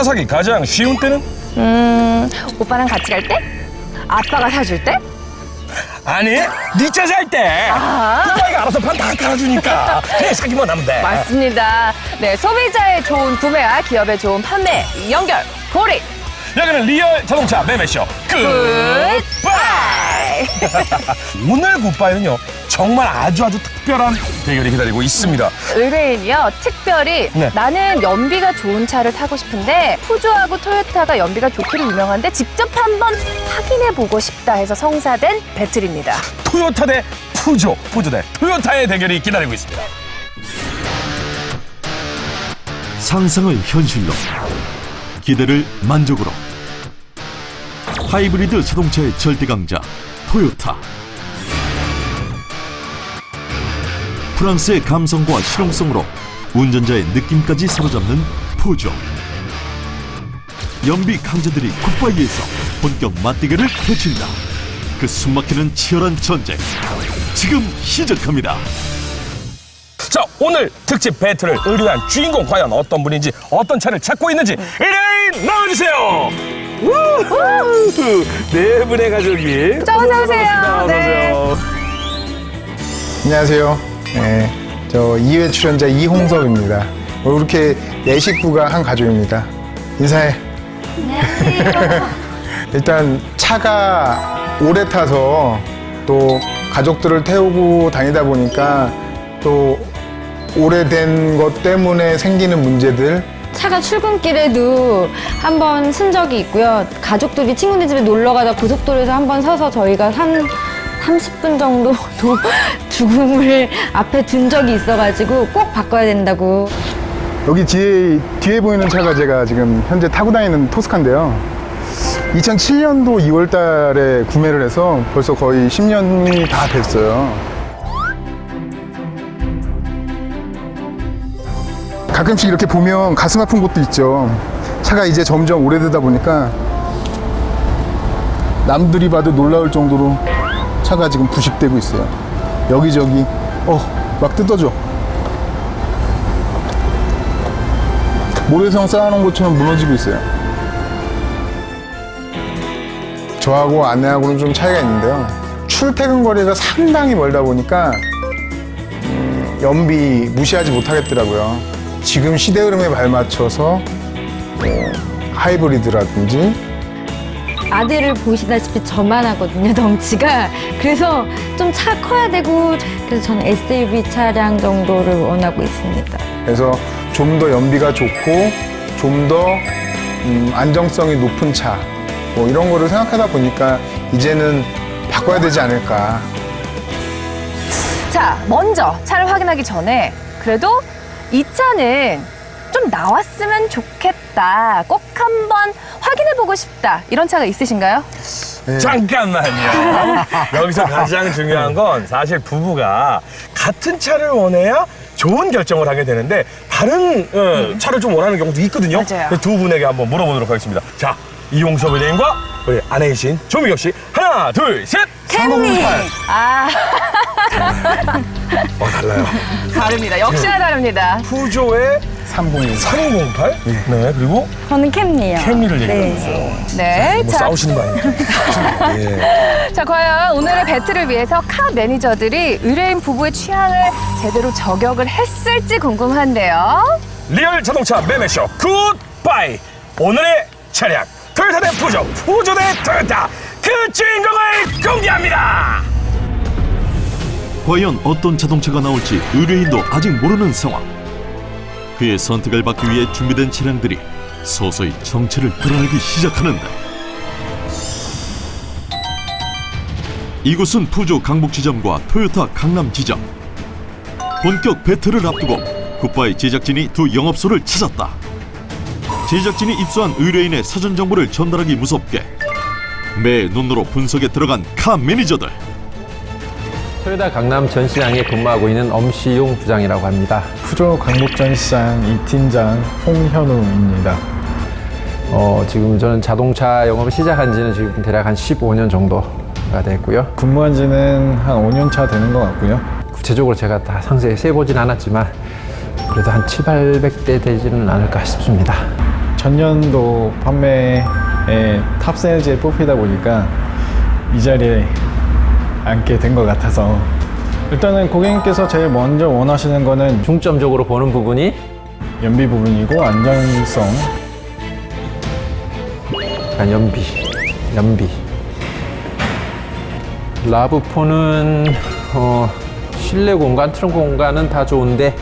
차 사기 가장 쉬운 때는? 음, 오빠랑 같이 갈 때? 아빠가 사줄 때? 아니, 니차 살 때. 아. 오빠가 알아서 판 다 깔아주니까 그냥 사기만 하면 돼. 맞습니다. 네, 소비자의 좋은 구매와 기업의 좋은 판매 연결 고리 여기는 리얼 자동차 매매쇼 굿 바이. 오늘 굿바이는요 정말 아주 아주 특별한 대결이 기다리고 있습니다. 의뢰인이요 특별히 네. 나는 연비가 좋은 차를 타고 싶은데 푸조하고 토요타가 연비가 좋기로 유명한데 직접 한번 확인해 보고 싶다 해서 성사된 배틀입니다. 토요타 대 푸조, 푸조 대 토요타의 대결이 기다리고 있습니다. 상상을 현실로 기대를 만족으로 하이브리드 자동차의 절대 강자 토요타. 프랑스의 감성과 실용성으로 운전자의 느낌까지 사로잡는 푸조 연비 강자들이 굿바이에서 본격 맞대결을 펼친다. 그 숨막히는 치열한 전쟁 지금 시작합니다. 자 오늘 특집 배틀을 의뢰한 주인공 과연 어떤 분인지 어떤 차를 찾고 있는지 의뢰인 나와주세요. 네 분의 가족이 자, 어서 오세요. 네. 오세요. 안녕하세요. 네, 저 2회 출연자 이홍섭입니다. 뭐 이렇게 네 식구가 한 가족입니다. 인사해. 일단 차가 오래 타서 또 가족들을 태우고 다니다 보니까 또 오래된 것 때문에 생기는 문제들 차가 출근길에도 한 번 쓴 적이 있고요. 가족들이 친구네 집에 놀러 가다 고속도로에서 한 번 서서 저희가 한 30분 정도 도 죽음을 앞에 둔 적이 있어가지고 꼭 바꿔야 된다고. 여기 뒤에 뒤에 보이는 차가 제가 지금 현재 타고 다니는 토스카인데요. 2007년도 2월 달에 구매를 해서 벌써 거의 10년이 다 됐어요. 가끔씩 이렇게 보면 가슴 아픈 곳도 있죠. 차가 이제 점점 오래되다 보니까 남들이 봐도 놀라울 정도로 차가 지금 부식되고 있어요. 여기저기, 어, 막 뜯어져. 모래성 쌓아놓은 것처럼 무너지고 있어요. 저하고 아내하고는 좀 차이가 있는데요. 출퇴근 거리가 상당히 멀다 보니까 음, 연비 무시하지 못하겠더라고요. 지금 시대 흐름에 발맞춰서 뭐, 하이브리드라든지 아들을 보시다시피 저만 하거든요, 덩치가. 그래서 좀 차 커야 되고, 그래서 저는 SUV 차량 정도를 원하고 있습니다. 그래서 좀 더 연비가 좋고 좀더 음, 안정성이 높은 차 뭐 이런 거를 생각하다 보니까 이제는 바꿔야 되지 않을까 자, 먼저 차를 확인하기 전에 그래도 이 차는 좀 나왔으면 좋겠다. 꼭 한번 확인해 보고 싶다. 이런 차가 있으신가요? 잠깐만요. 여기서 가장 중요한 건 사실 부부가 같은 차를 원해야 좋은 결정을 하게 되는데 다른 어, 차를 좀 원하는 경우도 있거든요. 맞아요. 두 분에게 한번 물어보도록 하겠습니다. 자, 이용섭 의뢰인과 우리 아내이신 조미경 씨 하나, 둘, 셋. 캠리. 아, 어, 달라요. 다릅니다. 역시나 다릅니다. 푸조의 301 3008. 네, 그리고 저는 캠리요. 캠리를 얘기하고 있어요. 네. 뭐 자, 싸우시는 거 아니에요? 예. 자, 과연 오늘의 battle을 위해서 car 매니저들이 의뢰인 부부의 취향을 제대로 저격을 했을지 궁금한데요. 리얼 자동차 매매쇼 굿바이 오늘의 차량 토요타 대 푸조 푸조 대 토요타 그 주인공을 공개합니다 과연 어떤 자동차가 나올지 의뢰인도 아직 모르는 상황. 그의 선택을 받기 위해 준비된 차량들이 서서히 정체를 드러내기 시작하는데 이곳은 푸조 강북 지점과 토요타 강남 지점. 본격 배틀을 앞두고 굿바이 제작진이 두 영업소를 찾았다. 제작진이 입수한 의뢰인의 사전 정보를 전달하기 무섭게 매 눈으로 분석에 들어간 카 매니저들. 토요타 강남 전시장에 근무하고 있는 엄시용 부장이라고 합니다. 푸조 강북전시장 이팀장 홍현우입니다. 어, 지금 저는 자동차 영업을 시작한 지는 지금 대략 한 15년 정도가 됐고요. 근무한 지는 한 5년 차 되는 것 같고요. 구체적으로 제가 다 상세히 세보진 않았지만 그래도 한 7, 800대 되지는 않을까 싶습니다. 전년도 판매에 top sales에 뽑히다 보니까 이 자리에 앉게 된 것 같아서. 일단은 고객님께서 제일 먼저 원하시는 거는 중점적으로 보는 부분이 연비 부분이고 안전성. 약간 연비, 연비. 라브포는 어, 실내 공간, 트렁크 공간은 다 좋은데.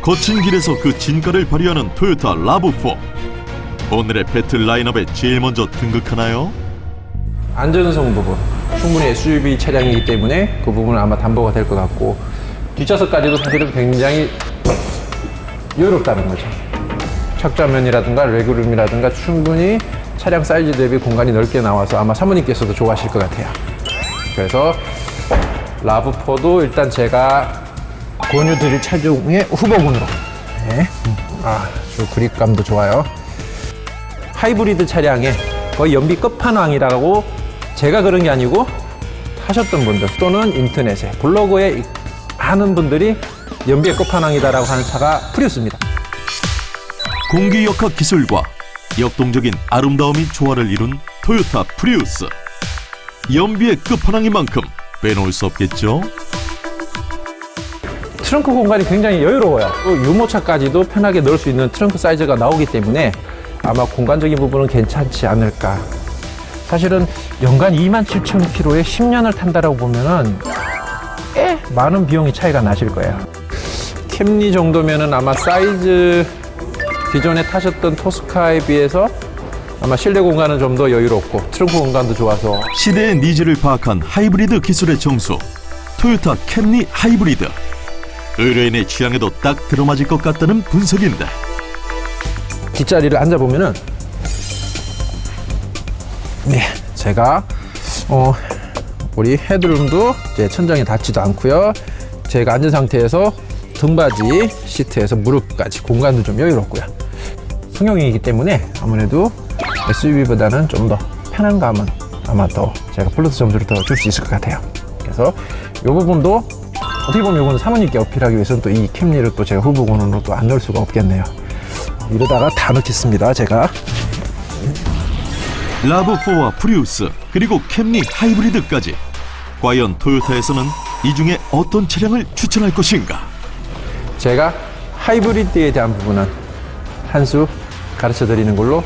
거친 길에서 그 진가를 발휘하는 토요타 라브4 오늘의 배틀 라인업에 제일 먼저 등극하나요? 안전성 부분 충분히 SUV 차량이기 때문에 그 부분은 아마 담보가 될 것 같고 뒷좌석까지도 사실은 굉장히 여유롭다는 거죠. 착좌면이라든가 레그룸이라든가 충분히 차량 사이즈 대비 공간이 넓게 나와서 아마 사모님께서도 좋아하실 것 같아요. 그래서 라브4도 일단 제가 권유드릴 차 중에 후보군으로 네. 아주 그립감도 좋아요. 하이브리드 차량에 거의 연비 끝판왕이라고 제가 그런 게 아니고 타셨던 분들 또는 인터넷에 블로그에 많은 분들이 연비의 끝판왕이다라고 하는 차가 프리우스입니다. 공기 역학 기술과 역동적인 아름다움이 조화를 이룬 토요타 프리우스 연비의 끝판왕인 만큼 빼놓을 수 없겠죠? 트렁크 공간이 굉장히 여유로워요. 또 유모차까지도 편하게 넣을 수 있는 트렁크 사이즈가 나오기 때문에 아마 공간적인 부분은 괜찮지 않을까. 사실은 연간 2만 7천 킬로에 10년을 탄다라고 보면은 꽤 많은 비용이 차이가 나실 거예요. 캠리 정도면은 아마 사이즈 기존에 타셨던 토스카에 비해서 아마 실내 공간은 좀 더 여유롭고 트렁크 공간도 좋아서 시대의 needs를 파악한 하이브리드 기술의 정수 토요타 캠리 하이브리드 의뢰인의 취향에도 딱 들어맞을 것 같다는 분석인데 뒷자리를 앉아보면 은 네 제가 어 우리 headroom도 이제 천장에 닿지도 않고요. 제가 앉은 상태에서 등받이 시트에서 무릎까지 공간도 좀 여유롭고요. 승용이기 때문에 아무래도 SUV보다는 좀 더 편한 감은 아마 더 제가 플러스 점수를 더 줄 수 있을 것 같아요. 그래서 이 부분도 어떻게 보면 이거는 사모님께 어필하기 위해서는 또 이 캠리를 또 제가 후보군으로 또 안 넣을 수가 없겠네요. 이러다가 다 넣겠습니다 제가 라브4와 프리우스 그리고 캠리 하이브리드까지 과연 토요타에서는 이 중에 어떤 차량을 추천할 것인가 제가 하이브리드에 대한 부분은 한 수 가르쳐 드리는 걸로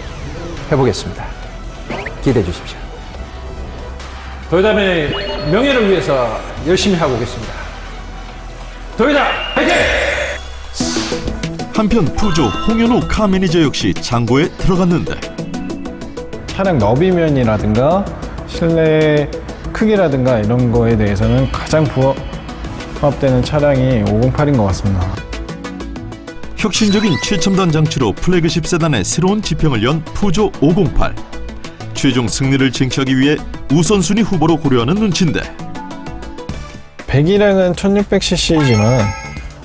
해보겠습니다. 기대해 주십시오. 도요담의 명예를 위해서 열심히 하고 오겠습니다. 도요담 화이팅! 한편 푸조 홍현우 카 매니저 역시 장고에 들어갔는데 차량 너비면이라든가 실내 크기라든가 이런 거에 대해서는 가장 부합, 부합되는 차량이 508인 것 같습니다. 혁신적인 최첨단 장치로 플래그십 세단의 새로운 지평을 연 푸조 508 최종 승리를 쟁취하기 위해 우선순위 후보로 고려하는 눈치인데 배기량은 1600cc이지만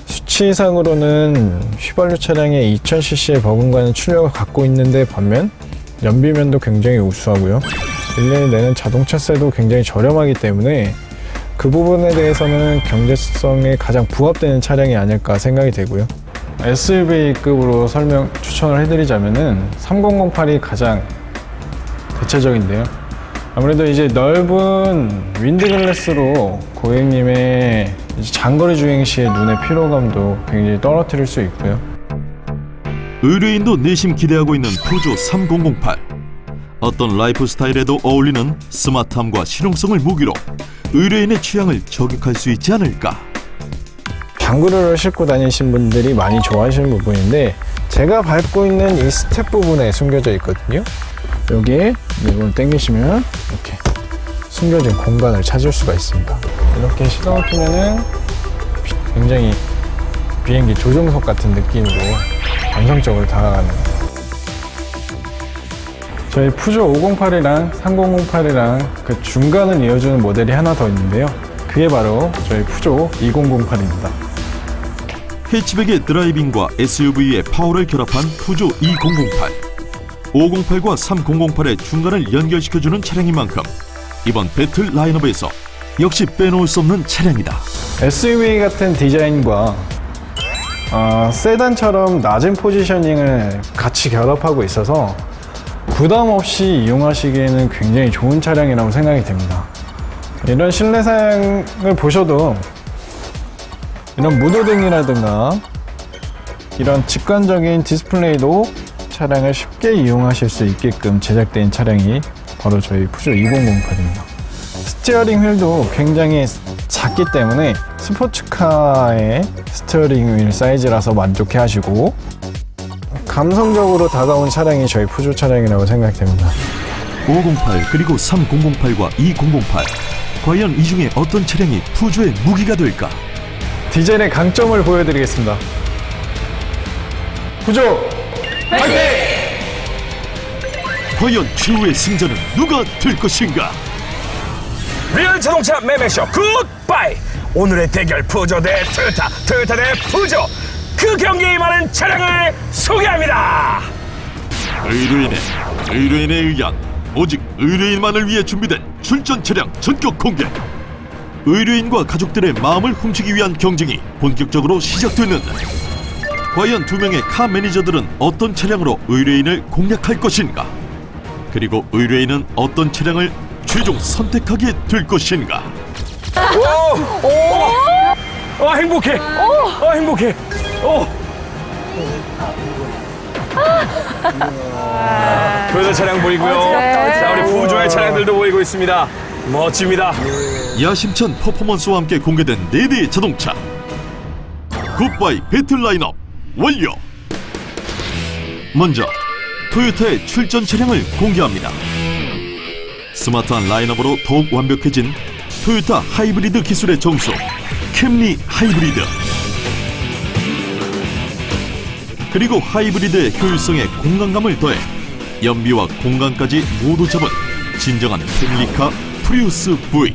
수치상으로는 휘발유 차량의 2000cc의 버금가는 출력을 갖고 있는데 반면 연비면도 굉장히 우수하고요. 1년에 내는 자동차세도 굉장히 저렴하기 때문에 그 부분에 대해서는 경제성에 가장 부합되는 차량이 아닐까 생각이 되고요. SUV급으로 설명 추천을 해드리자면은 3008이 가장 대체적인데요. 아무래도 이제 넓은 윈드글래스로 고객님의 장거리 주행 시의 눈의 피로감도 굉장히 떨어뜨릴 수 있고요. 의뢰인도 내심 기대하고 있는 푸조 3008 어떤 라이프 스타일에도 어울리는 스마트함과 실용성을 무기로 의뢰인의 취향을 저격할 수 있지 않을까 장구를 싣고 다니신 분들이 많이 좋아하시는 부분인데 제가 밟고 있는 이 스텝 부분에 숨겨져 있거든요. 여기에 이걸 당기시면 이렇게 숨겨진 공간을 찾을 수가 있습니다. 이렇게 시동을 켜면 굉장히 비행기 조종석 같은 느낌으로 감성적으로 다가가는 저희 푸조 508이랑 3008이랑 그 중간을 이어주는 모델이 하나 더 있는데요. 그게 바로 저희 푸조 2008입니다. 해치백의 드라이빙과 SUV의 파워를 결합한 푸조 2008 508과 3008의 중간을 연결시켜주는 차량인 만큼 이번 배틀 라인업에서 역시 빼놓을 수 없는 차량이다 SUV 같은 디자인과 어, 세단처럼 낮은 포지셔닝을 같이 결합하고 있어서 부담 없이 이용하시기에는 굉장히 좋은 차량이라고 생각이 됩니다. 이런 실내 사양을 보셔도 이런 무드등이라든가 이런 직관적인 디스플레이도 차량을 쉽게 이용하실 수 있게끔 제작된 차량이 바로 저희 푸조 2008입니다. steering wheel도 굉장히 작기 때문에 스포츠카의 steering wheel 사이즈라서 만족해 하시고 감성적으로 다가온 차량이 저희 푸조 차량이라고 생각됩니다. 508 그리고 3008과 2008 과연 이 중에 어떤 차량이 푸조의 무기가 될까? 디젤의 강점을 보여드리겠습니다. 푸조 과연 최후의 승자는 누가 될 것인가? 리얼 자동차 매매쇼 굿바이 오늘의 대결 푸조 대 토요타 토요타 대 푸조 그 경기에 임하는 차량을 소개합니다 의뢰인의 의뢰인에 의한 오직 의뢰인만을 위해 준비된 출전 차량 전격 공개. 의뢰인과 가족들의 마음을 훔치기 위한 경쟁이 본격적으로 시작됐는데 과연 두 명의 카 매니저들은 어떤 차량으로 의뢰인을 공략할 것인가? 그리고 의뢰인은 어떤 차량을 최종 선택하게 될 것인가? 오! 오! 어, 행복해. 어, 행복해. 어. 토요타 차량 보이고요. 자 우리 푸조의 차량들도 보이고 있습니다. 멋집니다. 야심찬 퍼포먼스와 함께 공개된 네 대의 자동차. 굿바이 배틀 라인업 완료. 먼저 토요타의 출전 차량을 공개합니다. 스마트한 라인업으로 더욱 완벽해진 토요타 하이브리드 기술의 정수 캠리 하이브리드 그리고 하이브리드의 효율성에 공간감을 더해 연비와 공간까지 모두 잡은 진정한 family car 프리우스 V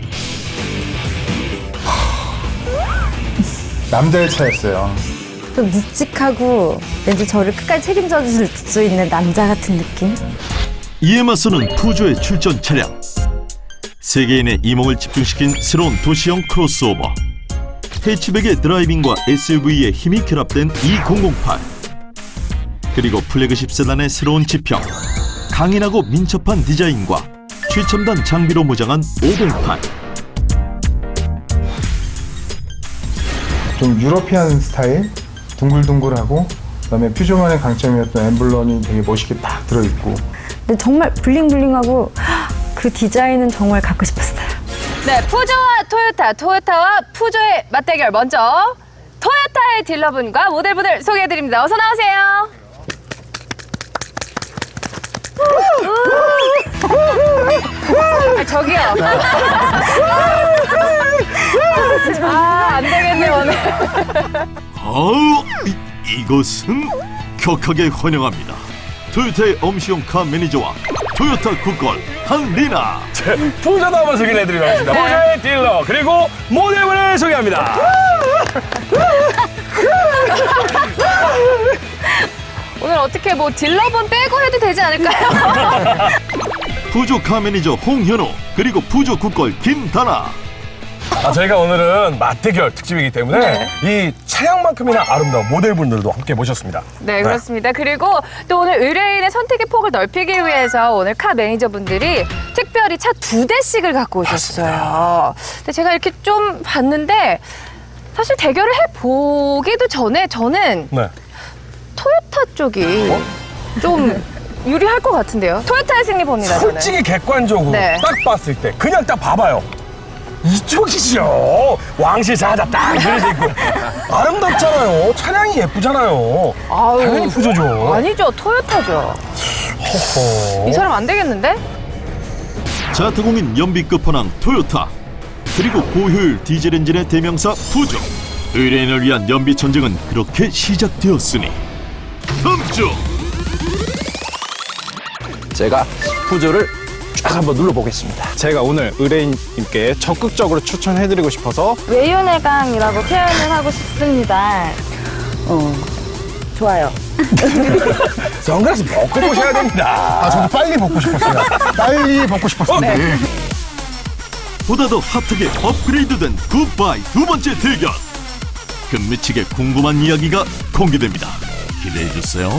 남자의 차였어요. 좀 묵직하고 왠지 저를 끝까지 책임져 줄 수 있는 남자 같은 느낌? 이에 맞서는 푸조의 출전 차량 세계인의 이목을 집중시킨 새로운 도시형 크로스오버. 해치백의 driving과 SUV의 힘이 결합된 2008 그리고 플래그십 세단의 새로운 지평 강인하고 민첩한 디자인과 최첨단 장비로 무장한 508 좀 유러피안 스타일, 둥글둥글하고 그다음에 퓨저만의 강점이었던 엠블럼이 되게 멋있게 딱 들어있고. 근데 정말 블링블링하고 그 디자인은 정말 갖고 싶었어요. 네, 푸조와 토요타, 토요타와 푸조의 맞대결 먼저 토요타의 딜러분과 모델분을 소개해드립니다. 어서 나오세요. 아, 저기요. 아, 안 되겠네, 오늘. 아우 이, 이것은 격하게 환영합니다 토요타의 엄시용 car 매니저와 토요타 good girl 한리나. 푸조도 한번 소개해드리도록 하겠습니다. 푸조의 딜러 그리고 모델분을 소개합니다. 오늘 어떻게 뭐 딜러분 빼고 해도 되지 않을까요? 푸조 car 매니저 홍현호 그리고 푸조 국걸 김다나. 아, 저희가 오늘은 맞대결 특집이기 때문에 이 차량만큼이나 아름다운 모델분들도 함께 모셨습니다 네, 그렇습니다. 그리고 또 오늘 의뢰인의 선택의 폭을 넓히기 위해서 오늘 카 매니저분들이 특별히 차 두 대씩을 갖고 오셨어요. 근데 제가 이렇게 좀 봤는데 사실 대결을 해보기도 전에 저는 네. 토요타 쪽이 좀 유리할 것 같은데요. 토요타의 승리 봅니다, 저는. 솔직히 객관적으로 네. 딱 봤을 때 그냥 딱 봐봐요. 이쪽이죠. 왕실 사하다 딱 그려져 있고 아름답잖아요. 차량이 예쁘잖아요. 아유, 당연히 푸조죠. 아니죠, 토요타죠. 허허. 이 사람 안 되겠는데? 자타공인 연비 끝판왕 토요타 그리고 고효율 디젤 엔진의 대명사 푸조 의뢰인을 위한 연비 전쟁은 그렇게 시작되었으니 다음 주 제가 푸조를 쫙 한번 눌러보겠습니다. 제가 오늘 의뢰인님께 적극적으로 추천해드리고 싶어서 외유내강이라고 표현을 하고 싶습니다. 어, 좋아요. 선글라스 벗고 보셔야 됩니다. 아 저도 빨리 벗고 싶었어요. 빨리 벗고 싶었는데 보다 더 핫하게 업그레이드된 굿바이 두 번째 대결 끝미치게 궁금한 이야기가 공개됩니다. 기대해 주세요.